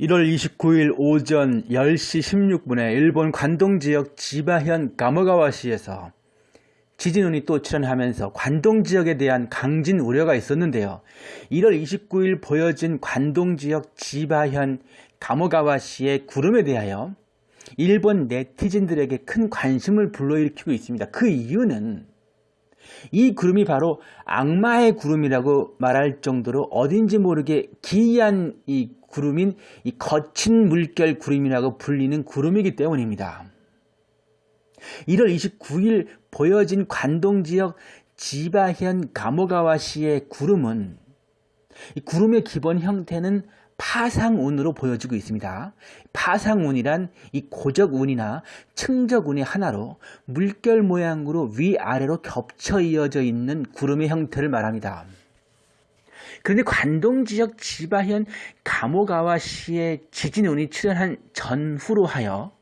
1월 29일 오전 10시 16분에 일본 관동지역 지바현 가모가와시에서 지진운이 또 출현하면서 관동지역에 대한 강진 우려가 있었는데요. 1월 29일 보여진 관동지역 지바현 가모가와시의 구름에 대하여 일본 네티즌들에게 큰 관심을 불러일으키고 있습니다. 그 이유는 이 구름이 바로 악마의 구름이라고 말할 정도로 어딘지 모르게 기이한 이 구름인 이 거친 물결 구름이라고 불리는 구름이기 때문입니다. 1월 29일 보여진 관동 지역 지바현 가모가와시의 구름은 이 구름의 기본 형태는 파상운으로 보여지고 있습니다. 파상운이란 이 고적운이나 측적운의 하나로 물결 모양으로 위아래로 겹쳐 이어져 있는 구름의 형태를 말합니다. 그런데 관동 지역 지바현 가모가와시의 지진운이 출현한 전후로 하여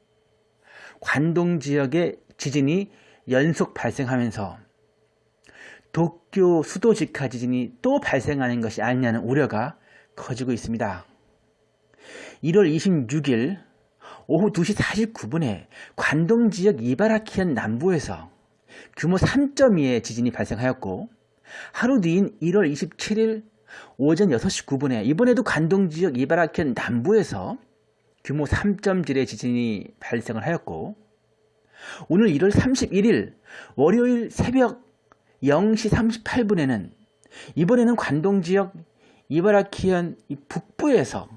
관동 지역의 지진이 연속 발생하면서 도쿄 수도 직하 지진이 또 발생하는 것이 아니냐는 우려가 커지고 있습니다. 1월 26일 오후 2시 49분에 관동 지역 이바라키현 남부에서 규모 3.2의 지진이 발생하였고 하루 뒤인 1월 27일 오전 6시 9분에 이번에도 관동 지역 이바라키현 남부에서 규모 3.7의 지진이 발생을 하였고 오늘 1월 31일 월요일 새벽 0시 38분에는 이번에는 관동 지역 이바라키현 북부에서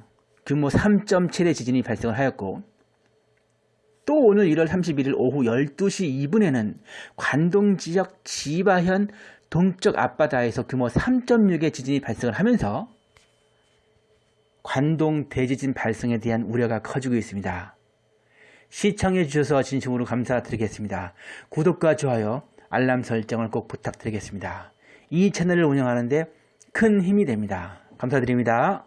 규모 3.7의 지진이 발생을 하였고 또 오늘 1월 31일 오후 12시 2분에는 관동 지역 지바현 동쪽 앞바다에서 규모 3.6의 지진이 발생을 하면서 관동 대지진 발생에 대한 우려가 커지고 있습니다. 시청해 주셔서 진심으로 감사드리겠습니다. 구독과 좋아요, 알람 설정을 꼭 부탁드리겠습니다. 이 채널을 운영하는데 큰 힘이 됩니다. 감사드립니다.